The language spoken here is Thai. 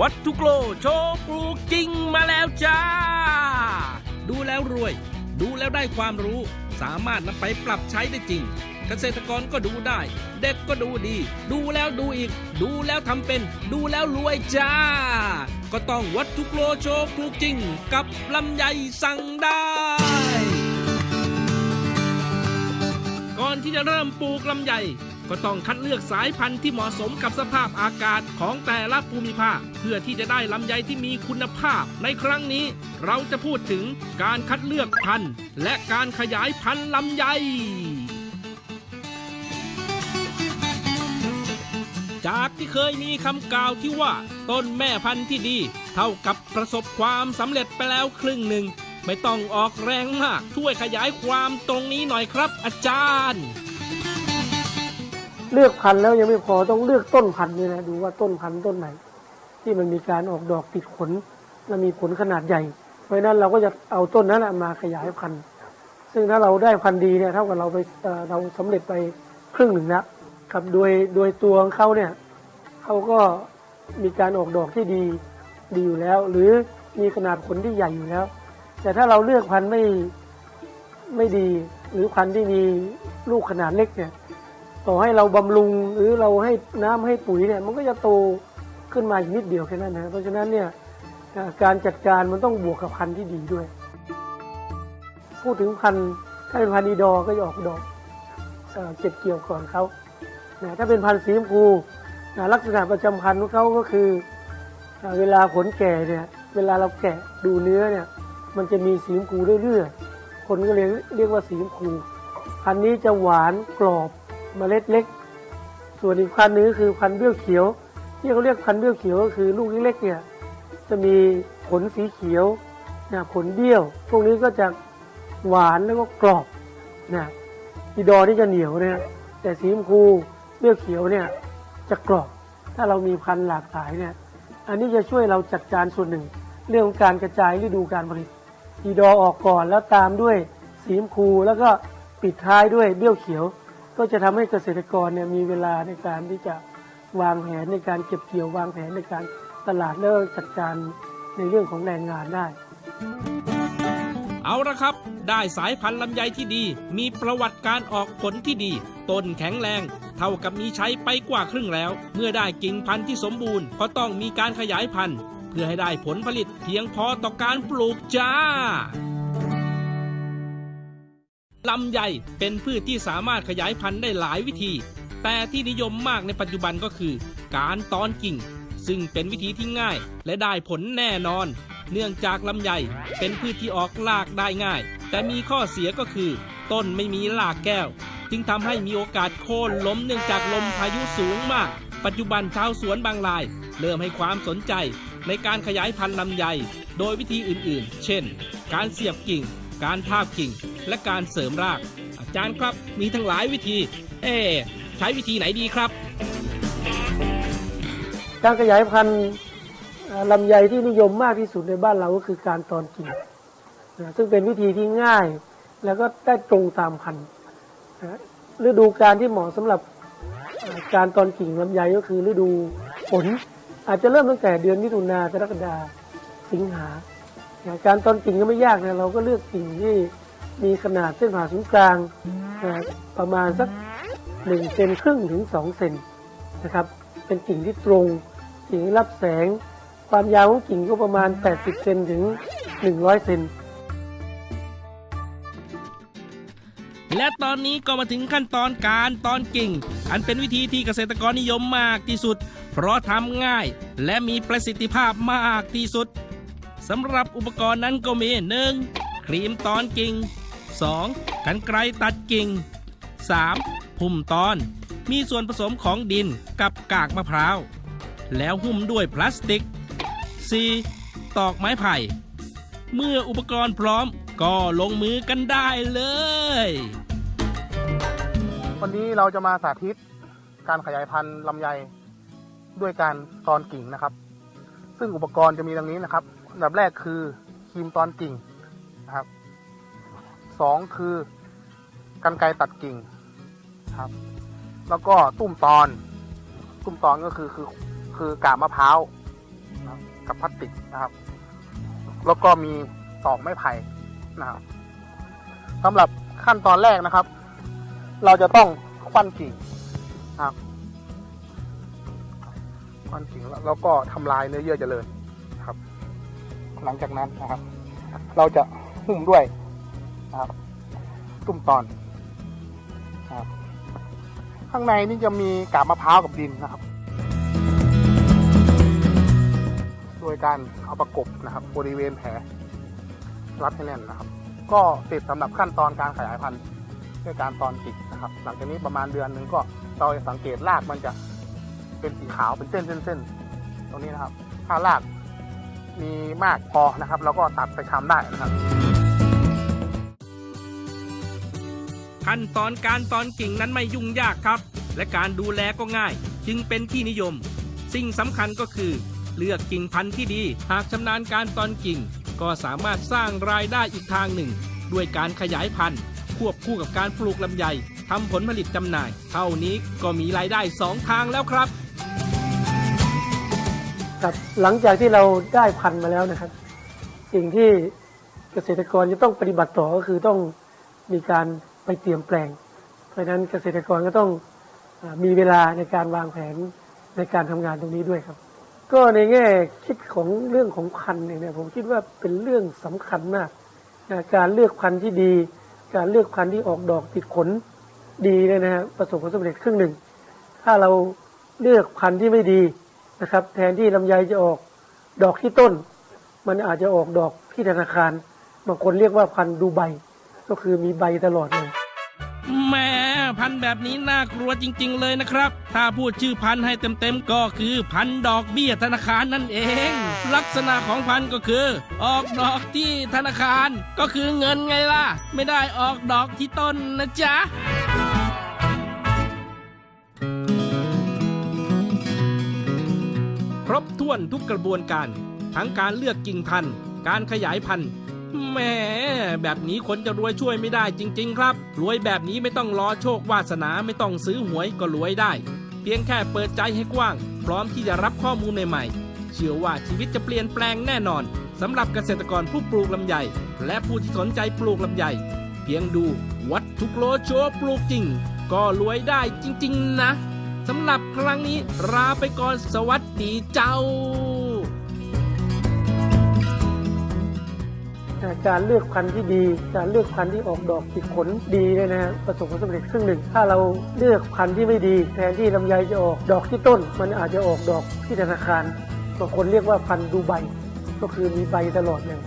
วัตถุโกโลโชว์ปลูกจริงมาแล้วจ้า ดูแล้วรวย ดูแล้วได้ความรู้ สามารถนำไปปรับใช้ได้จริง เกษตรกรก็ดูได้ เด็กก็ดูดี ดูแล้วดูอีก ดูแล้วทำเป็น ดูแล้วรวยจ้า ก็ต้องวัตถุโกโลโชว์ปลูกจริง กับลำไยสั่งได้ก่อนที่จะเริ่มปลูกลำไย ก็ต้องคัดเลือกสายพันธุ์ที่เหมาะสมกับสภาพอากาศของแต่ละภูมิภาค เพื่อที่จะได้ลำไยที่มีคุณภาพ ในครั้งนี้เราจะพูดถึงการคัดเลือกพันธุ์ และการขยายพันธุ์ลำไยจากที่เคยมีคำกล่าวที่ว่า ต้นแม่พันธุ์ที่ดี เท่ากับประสบความสำเร็จไปแล้วครึ่งหนึ่ง ไม่ต้องออกแรงมาก ช่วยขยายความตรงนี้หน่อยครับอาจารย์ เลือกพันธุ์แล้วยังไม่พอต้องเลือกต้นพันธุ์ด้วยนะดูว่าต้นพันธุ์ต้นไหน ที่มันมีการออกดอกติดขน และมีผลขนาดใหญ่ เพราะฉะนั้นเราก็จะเอาต้นนั้นน่ะมาขยายพันธุ์ซึ่งถ้าเราได้พันธุ์ดีเนี่ยเท่ากับเราไปเราสำเร็จไปครึ่งหนึ่งแล้วครับโดยโดยตัวของเขาเนี่ยเขาก็มีการออกดอกที่ดีดีอยู่แล้ว หรือมีขนาดผลที่ใหญ่อยู่แล้ว แต่ถ้าเราเลือกพันธุ์ไม่ไม่ดี หรือพันธุ์ที่มีลูกขนาดเล็กเนี่ย ต่อให้เราบำรุงหรือเราให้น้ำให้ปุ๋ยเนี่ยมันก็จะโตขึ้นมาอีกนิดเดียวแค่นั้นนะเพราะฉะนั้นเนี่ยการจัดการมันต้องบวกกับพันธุ์ที่ดีด้วย พูดถึงพันธุ์ถ้าเป็นพันธุ์อีดอก็จะออกดอกเอเก็บเกี่ยวก่อนเขานะถ้าเป็นพันธุ์สีชมพูนะลักษณะประจำพันธุ์ของเขาก็คืออ่าเวลาผลแก่เนี่ยเวลาเราแกะดูเนื้อเนี่ยมันจะมีสีชมพูเรื่อยๆคนก็เรียกเรียกว่าสีชมพูพันธุ์นี้จะหวานกรอบ เมล็ดเล็ก ส่วนอีกพันธุ์หนึงก็คือพันธุ์เบี้ยวเขียว ที่เขาเรียกพันธุ์เบี้ยวเขียวก็คือลูกเล็กๆเนี่ยจะมีผลสีเขียวนะผลเบี้ยว พวกนี้ก็จะหวานแล้วก็กรอบนะอีดอนี่จะเหนียวนี่ยแต่สีชมพูเบี้ยวเขียวเนี่ยจะกรอบ ถ้าเรามีพันธุ์หลากหลายเนี่ยอันนี้จะช่วยเราจัดการส่วนหนึ่ง เรื่องของการกระจายฤดูการผลิตอีดอออกก่อนแล้วตามด้วยสีชมพูแล้วก็ปิดท้ายด้วยเบี้ยวเขียว ก็จะทำให้เกษตรกรเนี่ยมีเวลาในการที่จะวางแผนในการเก็บเกี่ยววางแผนในการตลาดแล้วจัดการในเรื่องของแรงงานได้ เอาละครับ ได้สายพันธุ์ลำไยที่ดี มีประวัติการออกผลที่ดี ต้นแข็งแรง เท่ากับมีใช้ไปกว่าครึ่งแล้ว เมื่อได้กิ่งพันธุ์ที่สมบูรณ์ก็ต้องมีการขยายพันธุ์ เพื่อให้ได้ผลผลิตเพียงพอต่อการปลูกจ้า ลำไยเป็นพืชที่สามารถขยายพันธุ์ได้หลายวิธี แต่ที่นิยมมากในปัจจุบันก็คือ การตอนกิ่ง ซึ่งเป็นวิธีที่ง่ายและได้ผลแน่นอน เนื่องจากลำไยเป็นพืชที่ออกรากได้ง่าย แต่มีข้อเสียก็คือ ต้นไม่มีรากแก้ว จึงทำให้มีโอกาสโค่นล้มเนื่องจากลมพายุสูงมาก ปัจจุบันชาวสวนบางราย เริ่มให้ความสนใจ ในการขยายพันธุ์ลำไย โดยวิธีอื่นๆ เช่น การเสียบกิ่ง การทาบกิ่ง และการเสริมราก อาจารย์ครับมีทั้งหลายวิธี เอ๊ใช้วิธีไหนดีครับ การขยายพันธุ์ลำไยที่นิยมมากที่สุดในบ้านเราก็คือการตอนกิ่งนซึ่งเป็นวิธีที่ง่าย แล้วก็ได้ตรงตามพันธุ์ฤดูการที่เหมาะสำหรับการตอนกิ่งลำไยก็คือฤดูฝนอาจจะเริ่มตั้งแต่เดือนมิถุนากรกฎาสิงหา การตอนกิ่งก็ไม่ยากนะเราก็เลือกกิ่งที่ มีขนาดเส้นผ่าศูนย์กลางนะประมาณสักหนึ่งเซนครึ่งถึงสองเซนนะครับ เป็นกิ่งที่ตรงกิ่งที่รับแสง ความยาวของกิ่งก็ประมาณ 80 เซนถึง 100 เซนและตอนนี้ก็มาถึงขั้นตอนการตอนกิ่ง อันเป็นวิธีที่เกษตรกรนิยมมากที่สุด เพราะทำง่ายและมีประสิทธิภาพมากที่สุดสำหรับอุปกรณ์นั้นก็มี 1. ครีมตอนกิ่ง 2. กันไกรตัดกิ่ง 3. หุ้มตอน มีส่วนผสมของดินกับกากมะพร้าว แล้วหุ้มด้วยพลาสติก 4. ตอกไม้ไผ่ เมื่ออุปกรณ์พร้อมก็ลงมือกันได้เลย วันนี้เราจะมาสาธิตการขยายพันธุ์ลำไยด้วยการตอนกิ่งนะครับ ซึ่งอุปกรณ์จะมีดังนี้นะครับอันดับแรกคือครีมตอนกิ่งนะครับ สองคือกันไกตัดกิ่งครับ แล้วก็ตุ้มตอน ตุ้มตอนก็คือคือคือกาบมะพร้าวกับพลาสติกนะครับ แล้วก็มีตอกไม้ไผ่นะครับสำหรับขั้นตอนแรกนะครับ เราจะต้องควันกิ่งนะครับควันกิ่งแล้วก็ทำลายเนื้อเยื่อเจริญนะครับ หลังจากนั้นนะครับ เราจะหุ้มด้วย ครับ ตุ้มตอนครับ ข้างในนี่จะมีกาบมะพร้าวกับดินนะครับ โดยการเอาประกบนะครับบริเวณแผลรัดให้แน่นนะครับ ก็เสร็จสำหรับขั้นตอนการขยายพันธุ์ด้วยการตอนจิกนะครับ หลังจากนี้ประมาณเดือนหนึ่งก็เราจะสังเกตรากมันจะเป็นสีขาวเป็นเส้นเส้นเส้นตรงนี้นะครับ ถ้ารากมีมากพอนะครับ เราก็ตัดไปทำได้นะครับ ขั้นตอนการตอนกิ่งนั้นไม่ยุ่งยากครับ และการดูแลก็ง่าย จึงเป็นที่นิยม สิ่งสำคัญก็คือ เลือกกิ่งพันธุ์ที่ดี หากชำนาญการตอนกิ่ง ก็สามารถสร้างรายได้อีกทางหนึ่ง ด้วยการขยายพันธุ์ ควบคู่กับการปลูกลำไยทำผลผลิตจำหน่าย เท่านี้ก็มีรายได้สองทางแล้วครับครับหลังจากที่เราได้พันธุ์มาแล้วนะครับ สิ่งที่เกษตรกรจะต้องปฏิบัติต่อก็คือต้องมีการ ไปเตรียมแปลง เพราะฉะนั้นเกษตรกรก็ต้องอมีเวลาในการวางแผนในการทำงานตรงนี้ด้วยครับ ก็ในแง่คิดของเรื่องของพันธุ์เนี่ยผมคิดว่าเป็นเรื่องสำคัญมากการเลือกพันธุ์ที่ดี การเลือกพันธุ์ที่ออกดอกติดผลดีเนี่ยนะฮะประสบความสำเร็จครึ่งหนึ่ง ถ้าเราเลือกพันธุ์ที่ไม่ดีนะครับ แทนที่ลำไยจะออกดอกที่ต้น มันอาจจะออกดอกที่ธนาคารบางคนเรียกว่าพันธุ์ดูใบ ก็คือมีใบตลอดเลย แหม่พันแบบนี้น่ากลัวจริง ๆ เลยนะครับ ถ้าพูดชื่อพันธุ์ให้เต็มๆก็คือพันดอกเบี้ยธนาคารนั่นเอง ลักษณะของพันธุ์ก็คือ ออกดอกที่ธนาคาร ก็คือเงินไงล่ะ ไม่ได้ออกดอกที่ต้นนะจ๊ะครบถ้วนทุกกระบวนการ ทั้งการเลือกกิ่งพันธุ์ การขยายพันธุ์ แหมแบบนี้คนจะรวยช่วยไม่ได้จริง ๆ ครับ รวยแบบนี้ไม่ต้องรอโชควาสนาไม่ต้องซื้อหวยก็รวยได้ เพียงแค่เปิดใจให้กว้าง พร้อมที่จะรับข้อมูลใหม่ๆ เชื่อว่าชีวิตจะเปลี่ยนแปลงแน่นอนสำหรับเกษตรกรผู้ปลูกลำไย และผู้ที่สนใจปลูกลำไย เพียงดูวัตถุกโลโชว์ปลูกจริง ก็รวยได้จริง ๆ นะสำหรับครั้งนี้ลาไปก่อนสวัสดีเจ้า การเลือกพันธุ์ที่ดี การเลือกพันธุ์ที่ออกดอกติดผลดีเนี่ยนะฮะประสบความสำเร็จครึ่งหนึ่ง ถ้าเราเลือกพันธุ์ที่ไม่ดี แทนที่ลำไยจะออกดอกที่ต้น มันอาจจะออกดอกที่ธนาคารบางคนเรียกว่าพันธุ์ดูใบ ก็คือมีใบตลอดเลย